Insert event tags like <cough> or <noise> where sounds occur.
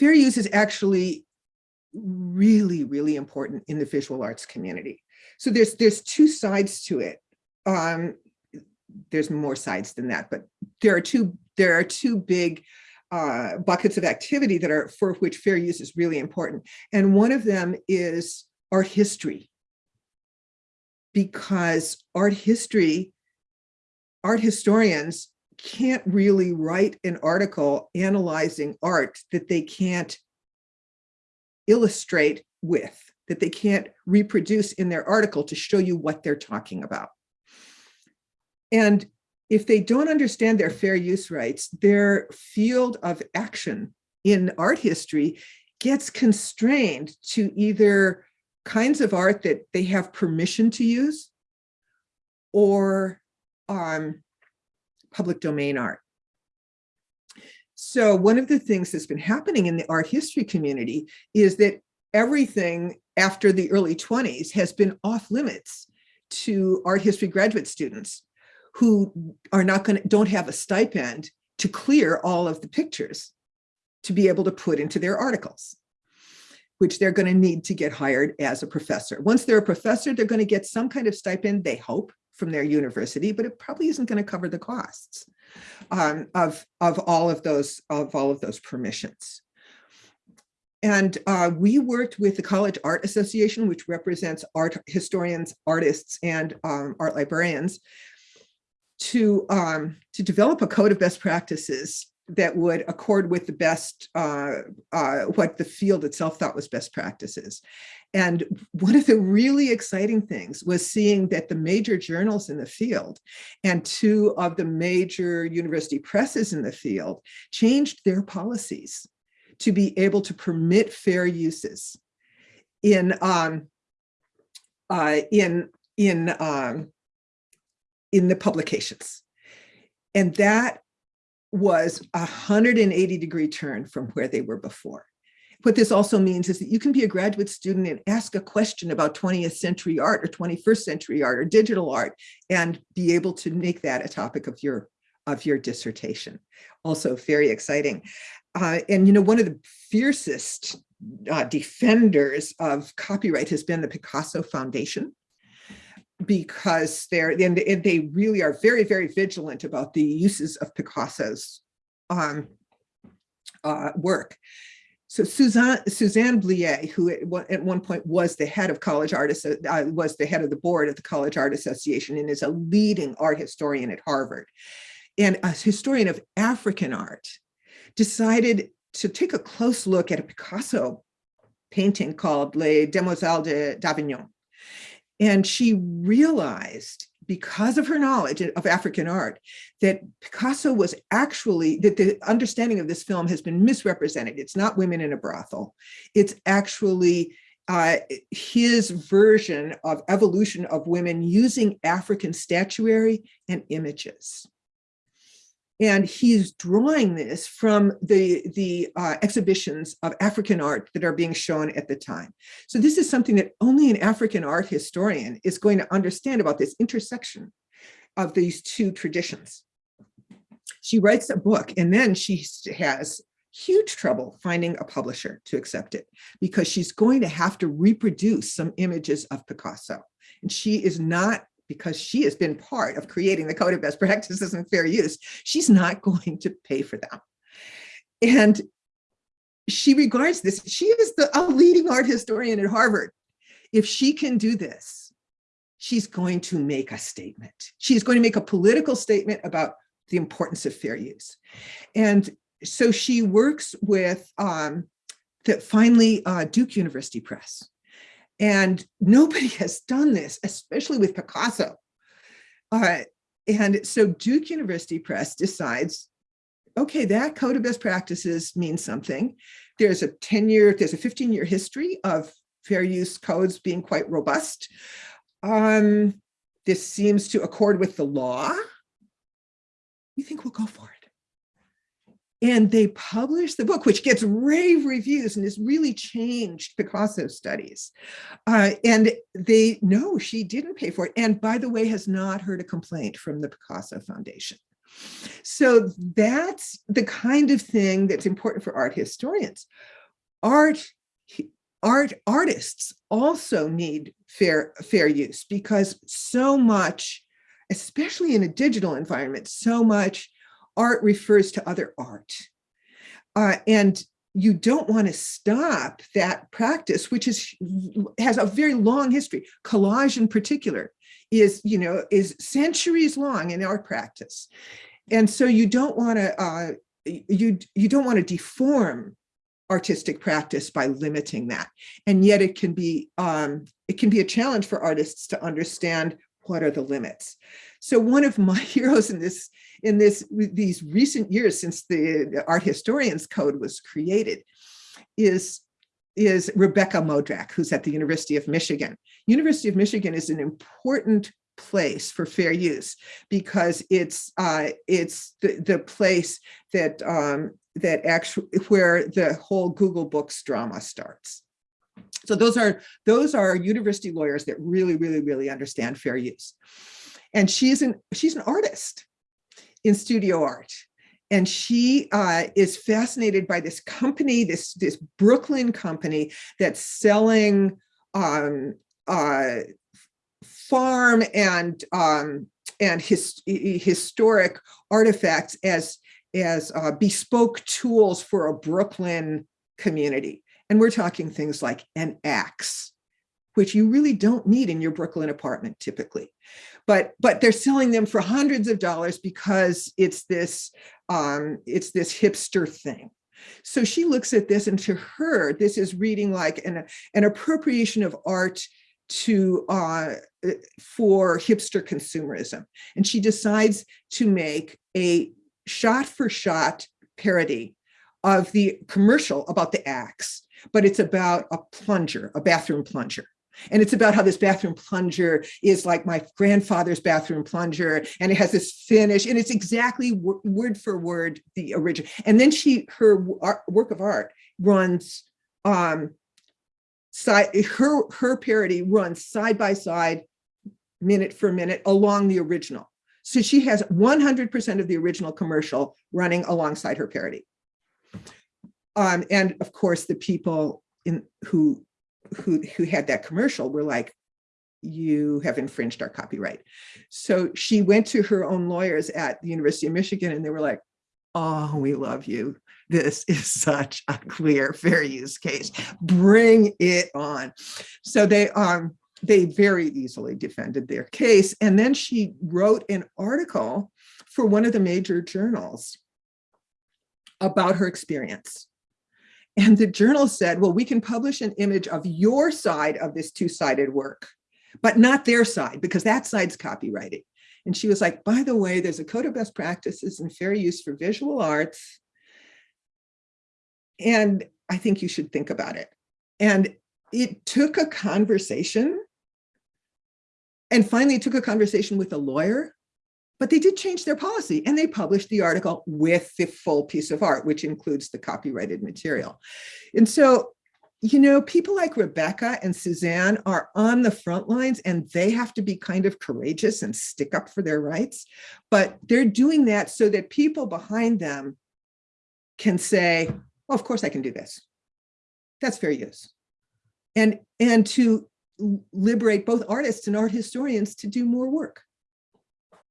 fair use is actually really, really important in the visual arts community. So there's there's two sides to it. Um, there's more sides than that, but there are two there are two big uh, buckets of activity that are for which fair use is really important. And one of them is art history. Because art history, art historians can't really write an article analyzing art that they can't illustrate with, that they can't reproduce in their article to show you what they're talking about. And if they don't understand their fair use rights, their field of action in art history gets constrained to either kinds of art that they have permission to use or um, public domain art. So one of the things that's been happening in the art history community is that everything after the early 20s has been off limits to art history graduate students who are not going to don't have a stipend to clear all of the pictures to be able to put into their articles which they're going to need to get hired as a professor. Once they're a professor, they're going to get some kind of stipend, they hope, from their university, but it probably isn't going to cover the costs um, of, of all of those of all of those permissions. And uh, we worked with the College Art Association, which represents art historians, artists, and um, art librarians, to, um, to develop a code of best practices that would accord with the best, uh, uh, what the field itself thought was best practices. And one of the really exciting things was seeing that the major journals in the field and two of the major university presses in the field changed their policies to be able to permit fair uses in um, uh, in in um, in the publications. And that was a 180 degree turn from where they were before. What this also means is that you can be a graduate student and ask a question about 20th century art or 21st century art or digital art and be able to make that a topic of your of your dissertation. Also very exciting. Uh, and you know, one of the fiercest uh, defenders of copyright has been the Picasso Foundation because they're and, and they really are very, very vigilant about the uses of Picasso's um, uh, work. So Suzanne, Suzanne Blier, who at one, point was the head of College Artists, uh, was the head of the board of the College Art Association and is a leading art historian at Harvard and a historian of African art, decided to take a close look at a Picasso painting called Les Demoiselles de d'Avignon. And she realized because of her knowledge of African art, that Picasso was actually, that the understanding of this film has been misrepresented. It's not women in a brothel. It's actually uh, his version of evolution of women using African statuary and images. And he's drawing this from the, the uh, exhibitions of African art that are being shown at the time. So this is something that only an African art historian is going to understand about this intersection of these two traditions. She writes a book and then she has huge trouble finding a publisher to accept it because she's going to have to reproduce some images of Picasso. And she is not because she has been part of creating the code of best practices and fair use, she's not <laughs> going to pay for them. And she regards this, she is the, a leading art historian at Harvard. If she can do this, she's going to make a statement. She's going to make a political statement about the importance of fair use. And so she works with um, that finally uh, Duke University Press and nobody <laughs> has done this, especially with Picasso. Uh, and so Duke University Press decides, okay, that code of best practices means something. There's a 10 year, there's a 15 year history of fair use codes being quite robust. Um, this seems to accord with the law. We think we'll go for it and they published the book, which gets rave reviews and has really changed Picasso studies. Uh, and they know she didn't pay for it. And by the way, has not heard a complaint from the Picasso Foundation. So that's the kind of thing that's important for art historians. Art, art artists also need fair, fair use because so much, especially in a digital environment, so much art refers to other art. Uh, and you don't want to stop that practice, which is has a very long history. Collage in particular is, you know, is centuries long in art practice. And so you don't want to, uh, you, you don't want to deform artistic practice by limiting that. And yet it can be, um, it can be a challenge for artists to understand what are the limits. So one of my <laughs> heroes in this, in this, these recent years since the, Art Historians Code was created is is Rebekah Modrak, who's at the University of Michigan. University of Michigan is an important place for fair use because it's uh, it's the, the place that um, that actually where the whole Google Books drama starts. So those are those are university lawyers that really, really, really understand fair use. And she's an she's an artist in studio art. And she uh, is fascinated by this company, this, this Brooklyn company that's selling um, uh, farm and um, and his, historic artifacts as as uh, bespoke tools for a Brooklyn community. And we're talking things like an axe, which you really don't need in your Brooklyn apartment typically. But, but they're selling them for hundreds of dollars because it's this, um, it's this hipster thing. So she looks at this and to her, this is reading like an, an appropriation of art to uh, for hipster consumerism. And she decides to make a shot for shot parody of the commercial about the axe, but it's about a plunger, a bathroom plunger. And it's about how this bathroom plunger is like my grandfather's bathroom plunger, and it has this finish, and it's exactly word for word the original. And then she, her work of art runs um, side, her, her parody runs side by side, minute for minute along the original. So she has 100% of the original commercial running alongside her parody. Um, and of course, the people in who who who had that commercial were like, you have infringed our copyright. So she went to her own lawyers at the University of Michigan and they were like, oh, we love you. This <laughs> is such a clear fair use case. Bring it on. So they um they very easily defended their case. And then she wrote an article for one of the major journals about her experience. And the journal said, well, we can publish an image of your side of this two-sided work, but not their side, because that side's copyrighted. And she was like, by the way, there's a code of best practices and fair use for visual arts. And I think you should think about it. And it took a conversation and finally took a conversation with a lawyer but they did change their policy and they published the article with the full piece of art, which includes the copyrighted material. And so, you know, people like Rebekah and Suzanne are on the front lines and they have to be kind of courageous and stick up for their rights. But they're doing that so that people behind them can say, well, of course I can do this. That's fair use. And, and to liberate both artists and art historians to do more work.